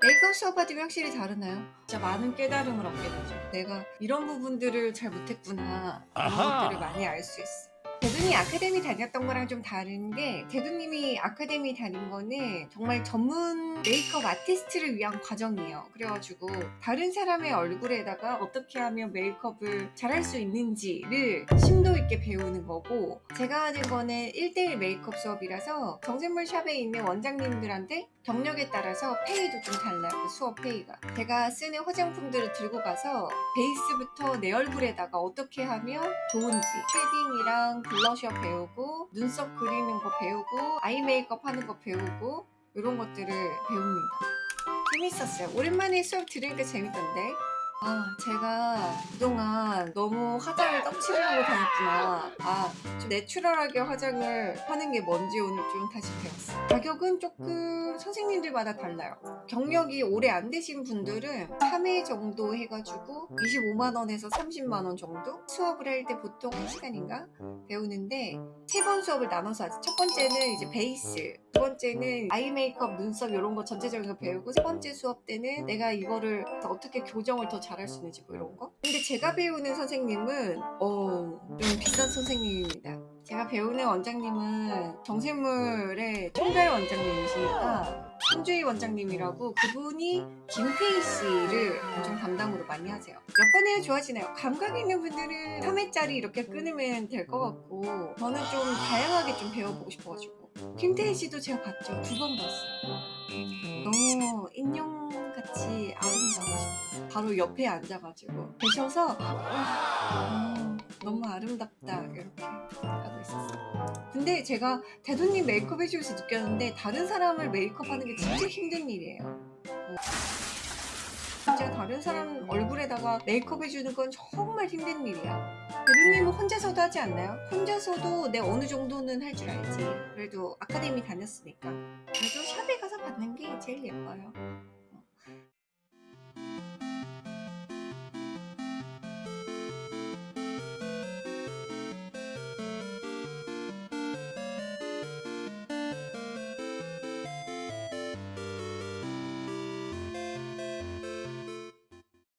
메이크업 수업 받으면 확실히 다르나요? 진짜 많은 깨달음을 얻게 되죠. 내가 이런 부분들을 잘 못했구나. 이런. 것들을 많이 알 수 있어. 대두님 아카데미 다녔던 거랑 좀 다른 게 대두님이 아카데미 다닌 거는 정말 전문 메이크업 아티스트를 위한 과정이에요. 그래가지고 다른 사람의 얼굴에다가 어떻게 하면 메이크업을 잘할 수 있는지를 심도 있게 배우는 거고 제가 하는 거는 1대1 메이크업 수업이라서 정샘물 shop에 있는 원장님들한테 경력에 따라서 pay도 좀 달라요. 그 수업 pay가. 제가 쓰는 화장품들을 들고 가서 베이스부터 내 얼굴에다가 어떻게 하면 좋은지 shading이랑 blusher 배우고 눈썹 그리는 거 배우고 eye 메이크업 하는 거 배우고 이런 것들을 배웁니다. 재밌었어요. 오랜만에 수업 들으니까 재밌던데. 아, 제가 그동안 너무 화장을 떡칠하고 다녔구나. 아, 좀 natural하게 화장을 하는 게 뭔지 오늘 좀 다시 배웠어요. 가격은 조금 선생님들마다 달라요. 경력이 오래 안 되신 분들은 3회 정도 해가지고 25만원에서 30만원 정도? 수업을 할 때 보통 1시간인가? 배우는데 세 번 수업을 나눠서 하지. 첫 번째는 이제 베이스, 두 번째는 아이 메이크업, 눈썹 이런 거 전체적인 거 배우고 세 번째 수업 때는 내가 이거를 어떻게 교정을 더 잘할 수 있는지 뭐 이런 거. 근데 제가 배우는 선생님은 어, 좀 비싼 선생님입니다. 제가 배우는 원장님은 정샘물의 총괄 원장님이시니까 손주희 원장님이라고 그분이 김태희 씨를 엄청 담당으로 많이 하세요. 몇 번 해야 좋아지나요? 감각 있는 분들은 3회짜리 이렇게 끊으면 될 것 같고 저는 좀 다양하게 좀 배워보고 싶어가지고 김태희 씨도 제가 봤죠. 두 번 봤어요. 너무 인형같이 아름다우시고 바로 옆에 앉아가지고 계셔서 와, 너무 아름답다 이렇게 하고 있었어요. 근데 제가 대도님 메이크업 해주면서 느꼈는데 다른 사람을 메이크업하는 게 진짜 힘든 일이에요. 어. 진짜 다른 사람 얼굴에다가 메이크업 해주는 건 정말 힘든 일이야. 대도님은 혼자서도 하지 않나요? 혼자서도 내 어느 정도는 할 줄 알지. 그래도 아카데미 다녔으니까. 그래도 샵에 가서 받는 게 제일 예뻐요.